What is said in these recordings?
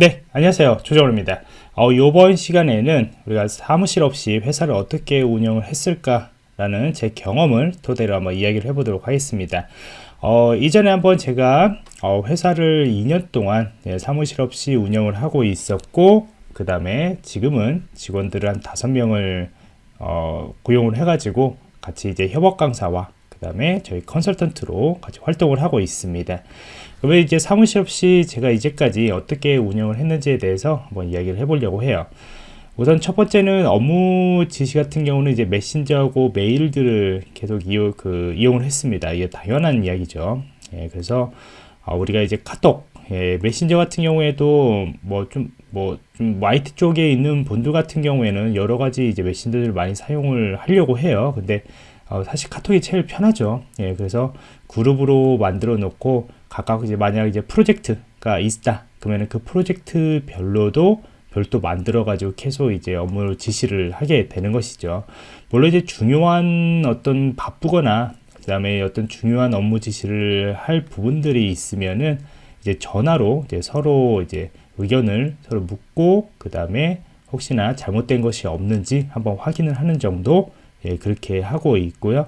네 안녕하세요. 조정호입니다. 어, 이번 시간에는 우리가 사무실 없이 회사를 어떻게 운영을 했을까 라는 제 경험을 토대로 한번 이야기를 해보도록 하겠습니다. 어, 이전에 한번 제가 어, 회사를 2년 동안 네, 사무실 없이 운영을 하고 있었고 그 다음에 지금은 직원들을 한 5명을 어, 고용을 해 가지고 같이 이제 협업 강사와 그 다음에 저희 컨설턴트로 같이 활동을 하고 있습니다 그러면 이제 사무실 없이 제가 이제까지 어떻게 운영을 했는지에 대해서 한번 이야기를 해보려고 해요. 우선 첫 번째는 업무 지시 같은 경우는 이제 메신저하고 메일들을 계속 이용, 그, 이용을 했습니다. 이게 당연한 이야기죠. 예, 그래서 어, 우리가 이제 카톡, 예, 메신저 같은 경우에도 뭐 좀 뭐좀 IT 쪽에 있는 분들 같은 경우에는 여러 가지 이제 메신저를 많이 사용을 하려고 해요. 근데 어, 사실 카톡이 제일 편하죠. 예, 그래서 그룹으로 만들어 놓고 각각 이제 만약 이제 프로젝트가 있다. 그러면 그 프로젝트별로도 별도 만들어 가지고 계속 이제 업무 지시를 하게 되는 것이죠. 물론 이제 중요한 어떤 바쁘거나 그 다음에 어떤 중요한 업무 지시를 할 부분들이 있으면은 이제 전화로 이제 서로 이제 의견을 서로 묻고 그 다음에 혹시나 잘못된 것이 없는지 한번 확인을 하는 정도 예, 그렇게 하고 있고요.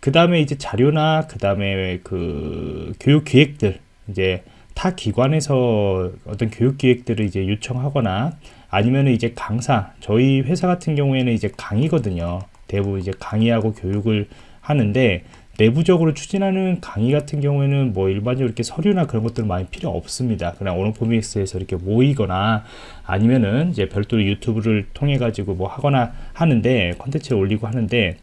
그 다음에 이제 자료나 그 다음에 그 교육 기획들 이제 타 기관에서 어떤 교육 기획들을 이제 요청하거나 아니면 이제 강사 저희 회사 같은 경우에는 이제 강의거든요. 대부분 이제 강의하고 교육을 하는데 내부적으로 추진하는 강의 같은 경우에는 뭐 일반적으로 이렇게 서류나 그런 것들 많이 필요 없습니다. 그냥 오너포믹스에서 이렇게 모이거나 아니면은 이제 별도로 유튜브를 통해 가지고 뭐 하거나 하는데 컨텐츠를 올리고 하는데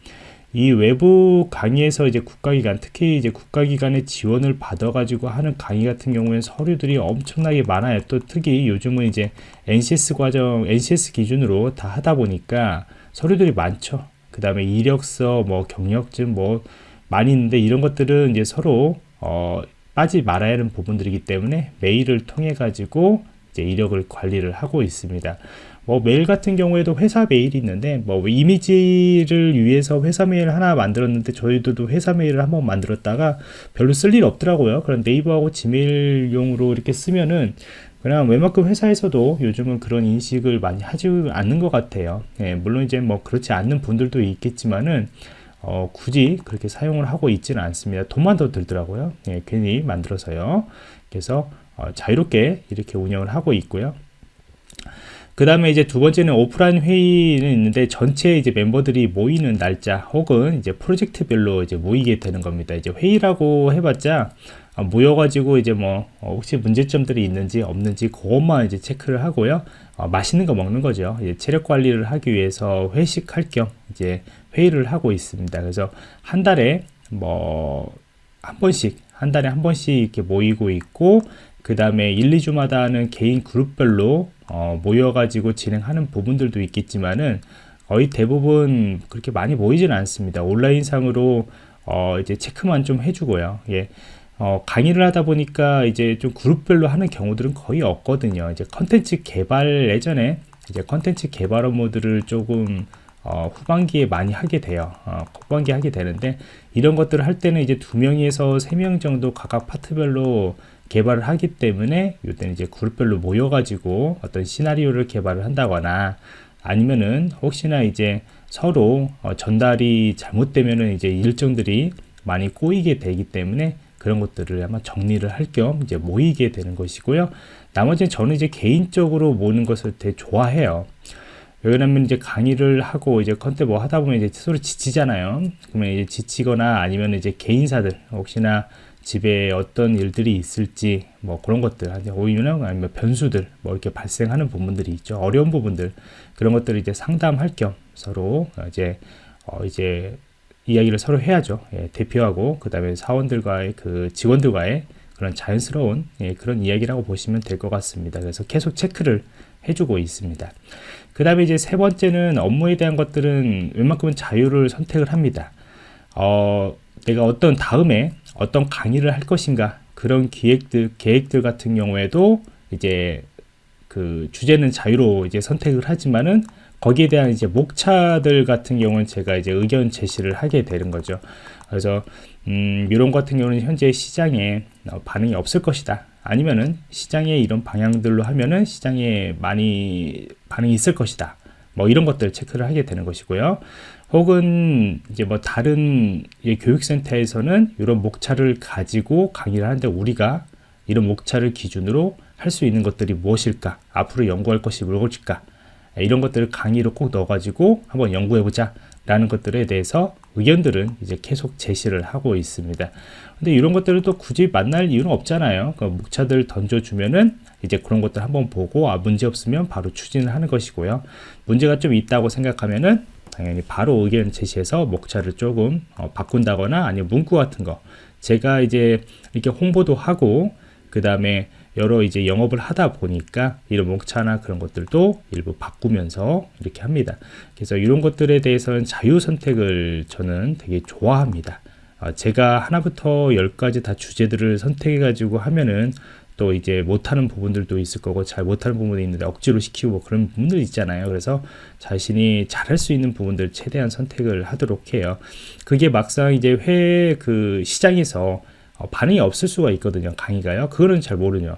이 외부 강의에서 이제 국가기관 특히 이제 국가기관의 지원을 받아 가지고 하는 강의 같은 경우에는 서류들이 엄청나게 많아요 또 특히 요즘은 이제 NCS 과정 NCS 기준으로 다 하다 보니까 서류들이 많죠 그 다음에 이력서 뭐 경력증 뭐 많이 있는데 이런 것들은 이제 서로 어, 빠지 말아야 하는 부분들이기 때문에 메일을 통해 가지고 이제 이력을 관리를 하고 있습니다. 뭐 메일 같은 경우에도 회사 메일이 있는데 뭐 이미지를 위해서 회사 메일 하나 만들었는데 저희도 회사 메일을 한번 만들었다가 별로 쓸 일 없더라고요. 그런 네이버하고 지메일용으로 이렇게 쓰면은 그냥 웬만큼 회사에서도 요즘은 그런 인식을 많이 하지 않는 것 같아요. 예, 물론 이제 뭐 그렇지 않는 분들도 있겠지만은 어, 굳이 그렇게 사용을 하고 있지는 않습니다. 돈만 더 들더라고요. 예, 괜히 만들어서요. 그래서 어, 자유롭게 이렇게 운영을 하고 있고요. 그 다음에 이제 두 번째는 오프라인 회의는 있는데 전체 이제 멤버들이 모이는 날짜 혹은 이제 프로젝트별로 이제 모이게 되는 겁니다. 이제 회의라고 해봤자 어, 모여가지고 이제 뭐 어, 혹시 문제점들이 있는지 없는지 그것만 이제 체크를 하고요. 어, 맛있는 거 먹는 거죠. 이제 체력 관리를 하기 위해서 회식할 겸 이제 회의를 하고 있습니다. 그래서 한 달에 뭐 한 번씩 한 달에 한 번씩 이렇게 모이고 있고 그 다음에 1, 2주마다는 개인 그룹별로 어, 모여가지고 진행하는 부분들도 있겠지만은 거의 대부분 그렇게 많이 모이지는 않습니다. 온라인상으로 어, 이제 체크만 좀 해주고요. 예. 어, 강의를 하다 보니까 이제 좀 그룹별로 하는 경우들은 거의 없거든요. 이제 컨텐츠 개발 예전에 이제 컨텐츠 개발 업무들을 조금 어, 후반기에 많이 하게 돼요. 어, 후반기에 하게 되는데 이런 것들을 할 때는 이제 두 명에서 세 명 정도 각각 파트별로 개발을 하기 때문에 이때는 이제 그룹별로 모여가지고 어떤 시나리오를 개발을 한다거나 아니면은 혹시나 이제 서로 어, 전달이 잘못되면은 이제 일정들이 많이 꼬이게 되기 때문에 그런 것들을 아마 정리를 할 겸 이제 모이게 되는 것이고요. 나머지는 저는 이제 개인적으로 모는 것을 되게 좋아해요. 왜냐면 이제 강의를 하고 이제 컨텐츠 뭐 하다 보면 이제 서로 지치잖아요. 그러면 이제 지치거나 아니면 이제 개인사들 혹시나 집에 어떤 일들이 있을지 뭐 그런 것들 오히려 아니면 변수들 뭐 이렇게 발생하는 부분들이 있죠. 어려운 부분들 그런 것들을 이제 상담할 겸 서로 이제 어 이제 이야기를 서로 해야죠. 예, 대표하고 그 다음에 사원들과의 그 직원들과의 그런 자연스러운 예, 그런 이야기라고 보시면 될 것 같습니다. 그래서 계속 체크를 해주고 있습니다. 그 다음에 이제 세 번째는 업무에 대한 것들은 웬만큼은 자유를 선택을 합니다. 어, 내가 어떤 다음에 어떤 강의를 할 것인가 그런 기획들 계획들 같은 경우에도 이제 그 주제는 자유로 이제 선택을 하지만은 거기에 대한 이제 목차들 같은 경우는 제가 이제 의견 제시를 하게 되는 거죠. 그래서 음, 이런 같은 경우는 현재 시장에 어, 반응이 없을 것이다. 아니면은 시장의 이런 방향들로 하면은 시장에 많이 반응이 있을 것이다. 뭐 이런 것들 체크를 하게 되는 것이고요. 혹은 이제 뭐 다른 교육센터에서는 이런 목차를 가지고 강의를 하는데 우리가 이런 목차를 기준으로 할 수 있는 것들이 무엇일까? 앞으로 연구할 것이 무엇일까? 이런 것들을 강의로 꼭 넣어가지고 한번 연구해보자 라는 것들에 대해서 의견들은 이제 계속 제시를 하고 있습니다. 근데 이런 것들을 또 굳이 만날 이유는 없잖아요. 그 목차들 던져주면은 이제 그런 것들 한번 보고 아 문제 없으면 바로 추진을 하는 것이고요. 문제가 좀 있다고 생각하면은 당연히 바로 의견 제시해서 목차를 조금 어, 바꾼다거나 아니면 문구 같은 거 제가 이제 이렇게 홍보도 하고 그 다음에 여러 이제 영업을 하다 보니까 이런 목차나 그런 것들도 일부 바꾸면서 이렇게 합니다. 그래서 이런 것들에 대해서는 자유 선택을 저는 되게 좋아합니다. 어, 제가 하나부터 열까지 다 주제들을 선택해 가지고 하면은 또 이제 못하는 부분들도 있을 거고 잘 못하는 부분이 있는데 억지로 시키고 뭐 그런 부분들 있잖아요. 그래서 자신이 잘할 수 있는 부분들 최대한 선택을 하도록 해요. 그게 막상 이제 회 그 시장에서 어, 반응이 없을 수가 있거든요 강의가요. 그거는 잘 모르죠.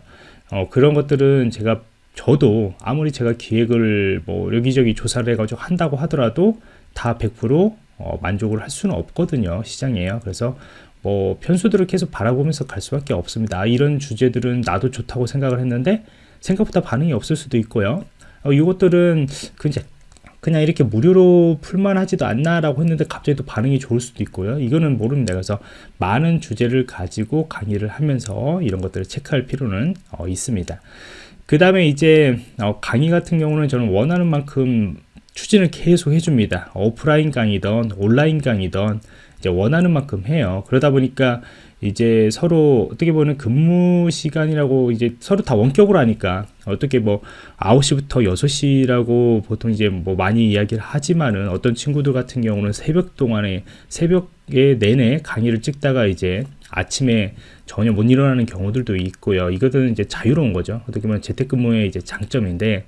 어, 그런 것들은 제가 저도 아무리 제가 기획을 뭐 여기저기 조사를 해가지고 한다고 하더라도 다 100% 어, 만족을 할 수는 없거든요 시장이에요. 그래서 뭐 편수들을 계속 바라보면서 갈 수밖에 없습니다 아, 이런 주제들은 나도 좋다고 생각을 했는데 생각보다 반응이 없을 수도 있고요 어, 이것들은 그냥 그냥 이렇게 무료로 풀만하지도 않나라고 했는데 갑자기 또 반응이 좋을 수도 있고요. 이거는 모릅니다. 그래서 많은 주제를 가지고 강의를 하면서 이런 것들을 체크할 필요는 어, 있습니다. 그 다음에 이제 어, 강의 같은 경우는 저는 원하는 만큼 추진을 계속 해줍니다. 오프라인 강의든 온라인 강의든 원하는 만큼 해요. 그러다 보니까 이제 서로 어떻게 보면 근무 시간이라고 이제 서로 다 원격으로 하니까 어떻게 뭐 9시부터 6시라고 보통 이제 뭐 많이 이야기를 하지만은 어떤 친구들 같은 경우는 새벽 동안에 새벽에 내내 강의를 찍다가 이제 아침에 전혀 못 일어나는 경우들도 있고요. 이것은 이제 자유로운 거죠. 어떻게 보면 재택근무의 이제 장점인데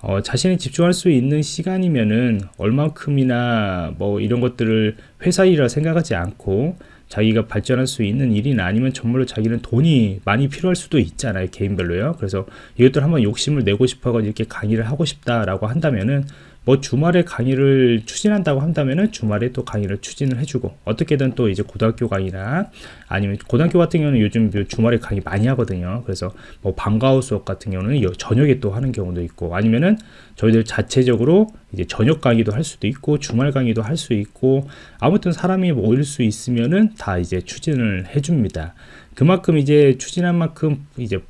어, 자신이 집중할 수 있는 시간이면은 얼만큼이나 뭐 이런 것들을 회사 일이라 생각하지 않고 자기가 발전할 수 있는 일이나 아니면 정말로 자기는 돈이 많이 필요할 수도 있잖아요 개인별로요. 그래서 이것들 한번 욕심을 내고 싶어가 이렇게 강의를 하고 싶다라고 한다면은 뭐 주말에 강의를 추진한다고 한다면은 주말에 또 강의를 추진을 해주고 어떻게든 또 이제 고등학교 강의나 아니면 고등학교 같은 경우는 요즘 그 주말에 강의 많이 하거든요. 그래서 뭐 방과후 수업 같은 경우는 저녁에 또 하는 경우도 있고 아니면은 저희들 자체적으로 이제 저녁 강의도 할 수도 있고 주말 강의도 할 수 있고 아무튼 사람이 모일 수 있으면은 다 이제 추진을 해줍니다. 그만큼 이제 추진한 만큼 이제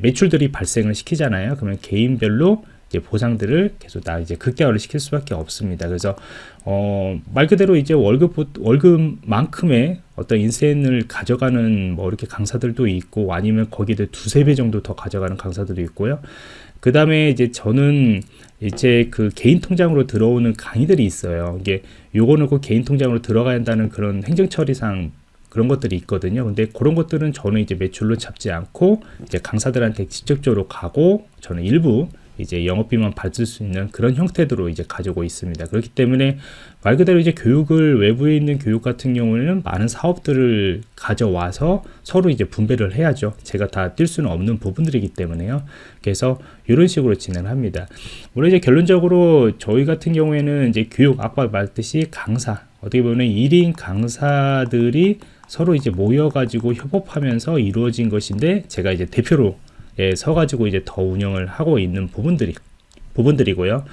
매출들이 발생을 시키잖아요. 그러면 개인별로 이제 보상들을 계속 다 이제 극대화를 시킬 수밖에 없습니다. 그래서 어, 말 그대로 이제 월급 월급만큼의 어떤 인센을 가져가는 뭐 이렇게 강사들도 있고 아니면 거기에 두세 배 정도 더 가져가는 강사들도 있고요. 그 다음에 이제 저는 이제 그 개인 통장으로 들어오는 강의들이 있어요. 이게 요거는 꼭 개인 통장으로 들어가야 한다는 그런 행정처리상 그런 것들이 있거든요. 근데 그런 것들은 저는 이제 매출로 잡지 않고 이제 강사들한테 직접적으로 가고 저는 일부 이제 영업비만 받을 수 있는 그런 형태로 이제 가지고 있습니다. 그렇기 때문에 말 그대로 이제 교육을 외부에 있는 교육 같은 경우에는 많은 사업들을 가져와서 서로 이제 분배를 해야죠. 제가 다 뛸 수는 없는 부분들이기 때문에요. 그래서 이런 식으로 진행합니다. 물론 이제 결론적으로 저희 같은 경우에는 이제 교육 아까 말했듯이 강사 어떻게 보면 1인 강사들이 서로 이제 모여가지고 협업하면서 이루어진 것인데 제가 이제 대표로 예, 서가지고 이제 더 운영을 하고 있는 부분들이 부분들이고요.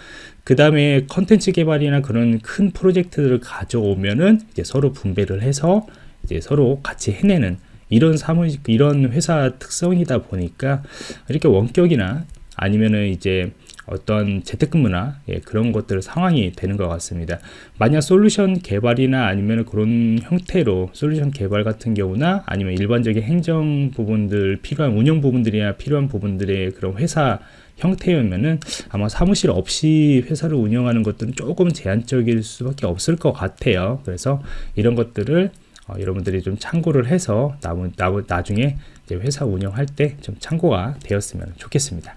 그 다음에 컨텐츠 개발이나 그런 큰 프로젝트들을 가져오면은 이제 서로 분배를 해서 이제 서로 같이 해내는 이런 사무 이런 회사 특성이다 보니까 이렇게 원격이나 아니면은 이제 어떤 재택근무나 예, 그런 것들 상황이 되는 것 같습니다. 만약 솔루션 개발이나 아니면 그런 형태로 솔루션 개발 같은 경우나 아니면 일반적인 행정 부분들 필요한 운영 부분들이나 필요한 부분들의 그런 회사 형태였면은 아마 사무실 없이 회사를 운영하는 것들은 조금 제한적일 수밖에 없을 것 같아요. 그래서 이런 것들을 어, 여러분들이 좀 참고를 해서 나, 나, 나중에 회사 운영할 때 좀 참고가 되었으면 좋겠습니다.